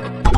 Bye.